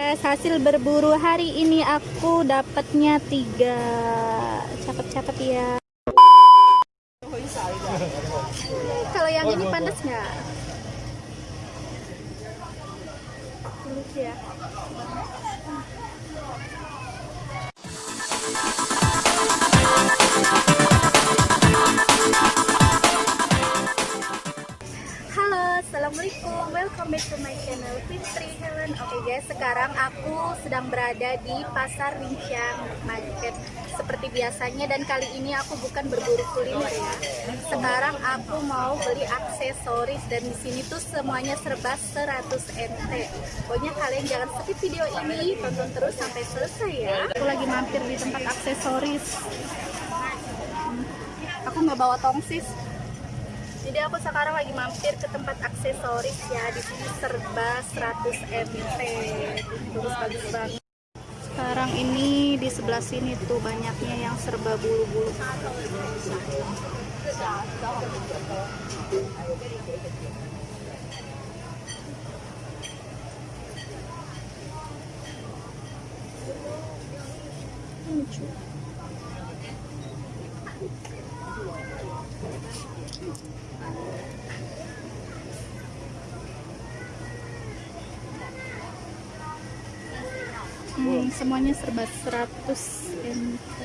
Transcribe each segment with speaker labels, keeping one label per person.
Speaker 1: hasil berburu hari ini aku dapatnya tiga. Cepet-cepet ya. Kalau yang ini panas nggak? Halo, Assalamualaikum. Welcome back to my channel Fitri Oke guys, sekarang aku sedang berada di Pasar Rinciang Market Seperti biasanya dan kali ini aku bukan berburu kuliner ya. Sekarang aku mau beli aksesoris Dan di sini tuh semuanya serba 100 NT Pokoknya kalian jangan skip video ini Tonton terus sampai selesai ya. Aku lagi mampir di tempat aksesoris. Hmm, Aku nggak bawa tongsis jadi aku sekarang lagi mampir ke tempat aksesoris ya. Di sini serba 100 MT. Terus bagus banget. Sekarang ini di sebelah sini tuh banyaknya yang serba bulu-bulu. Lucu. Hmm, semuanya serba 100 MT.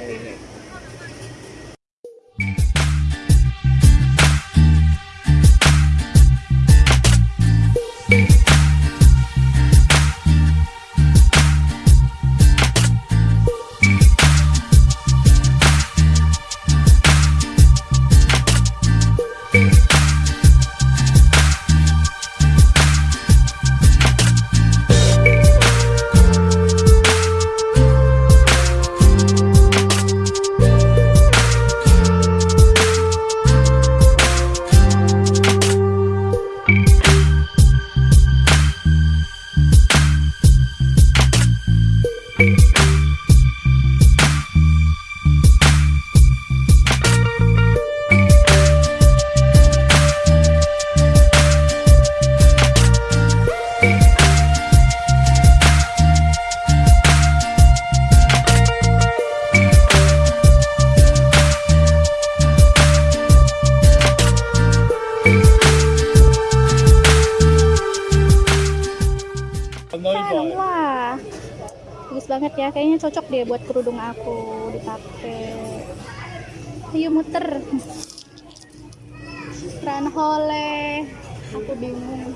Speaker 1: banget ya. Kayaknya cocok deh buat kerudung aku dipakai. Ayo muter. Ranhole. Aku bingung.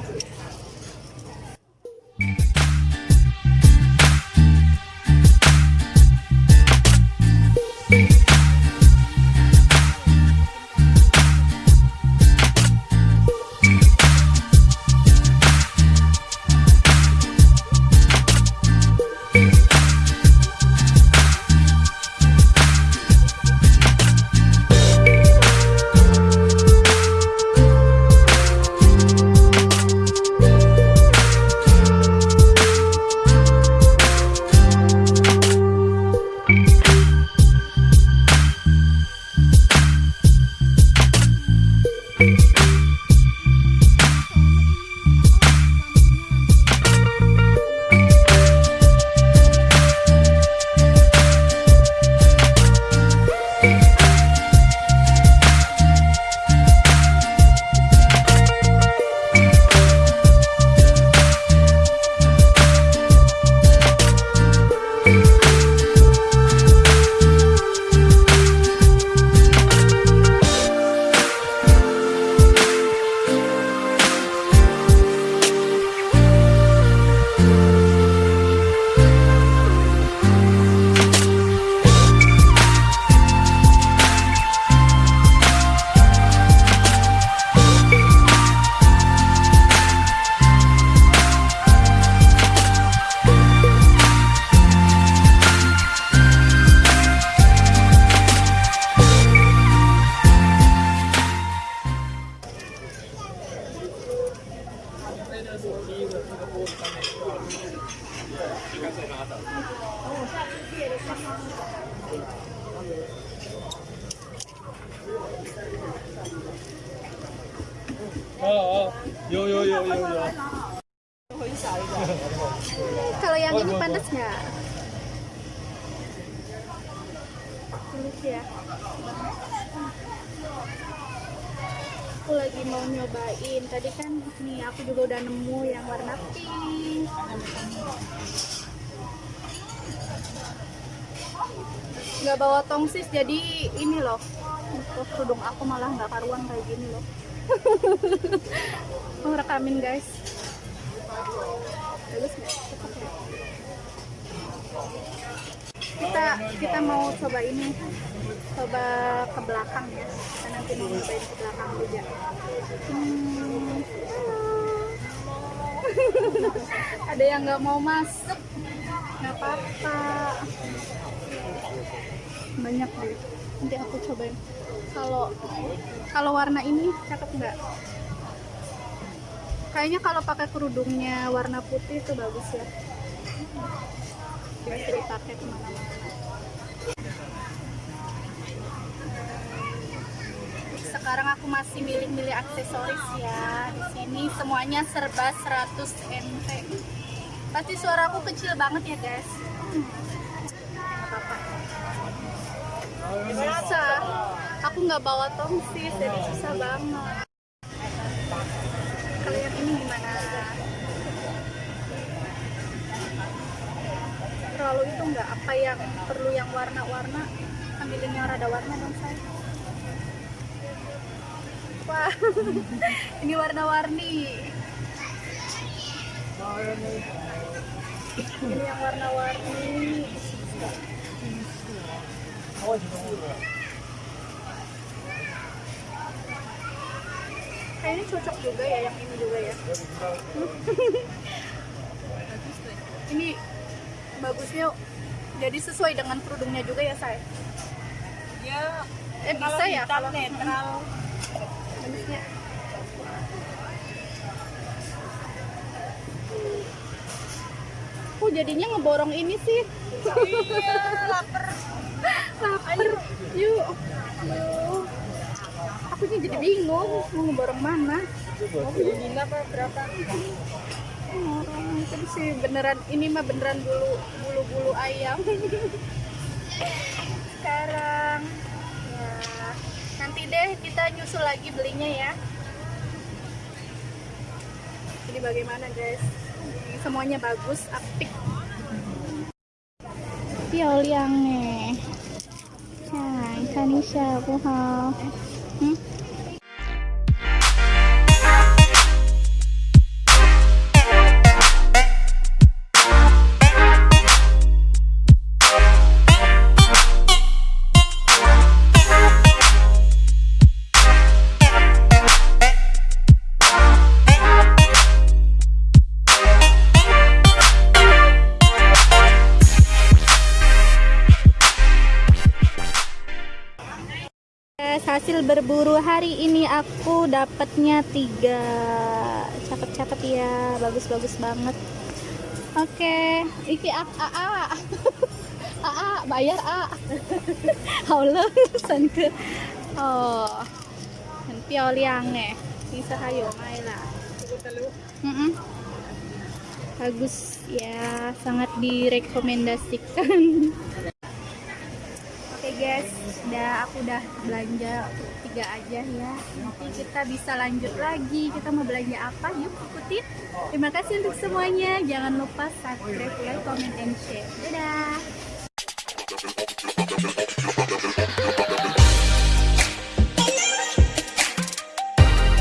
Speaker 2: Yo yo yo yo yo.
Speaker 1: Kalau yang ini panas nggak? Ya. Aku lagi mau nyobain. Tadi kan nih aku juga udah nemu yang warna pink. Nggak bawa tongsis jadi ini loh. Untuk kerudung aku malah nggak karuan kayak gini loh. mau rekamin guys. Kita kita mau coba ini. Coba ke belakang ya. Kita nanti mau cobain ke belakang juga. Hmm. ada yang nggak mau masuk? Nggak apa-apa. Banyak deh nanti aku cobain. Kalau kalau warna ini cakep nggak? Kayaknya kalau pakai kerudungnya warna putih itu bagus ya. Bisa dipakai ke mana-mana. Sekarang aku masih milih-milih aksesoris ya. Di sini semuanya serba 100 nt pasti suaraku kecil banget ya guys. Nggak apa-apa susah aku nggak bawa tongsis jadi susah banget. Kalau yang ini gimana? Terlalu itu nggak apa yang perlu yang warna-warna? Ambilin yang rada warna dong saya wah ini warna-warni. Ini yang warna-warni kayaknya cocok juga ya yang ini juga ya. Ini bagusnya jadi sesuai dengan kerudungnya juga ya saya
Speaker 2: Ya,
Speaker 1: eh bisa ya kalau
Speaker 2: netral.
Speaker 1: bagusnya Oh jadinya ngeborong ini sih.
Speaker 2: Iya, lapar.
Speaker 1: lapar. Yuk. Yuk aku nih jadi bingung mau ngeborong mana?
Speaker 2: Mau beli lima apa berapa?
Speaker 1: orang itu sih beneran ini mah beneran bulu bulu bulu ayam. Sekarang ya nanti deh kita nyusul lagi belinya ya. Jadi bagaimana guys? Semuanya bagus apik. Piao liang nih. Hai, Kanisha, 不好。Hmm? Guys, hasil berburu hari ini aku dapatnya tiga. Cakep-cakep ya bagus-bagus banget. Oke iki a a a. A, a bayar a. Allah san ke. Oh dan piao liang nih bisa hayo mai lah bagus ya sangat direkomendasikan guys, udah aku udah belanja tiga aja ya. Nanti kita bisa lanjut lagi. Kita mau belanja apa? Yuk ikutin. Terima kasih untuk semuanya. Jangan lupa subscribe, like, comment, and share. Dadah.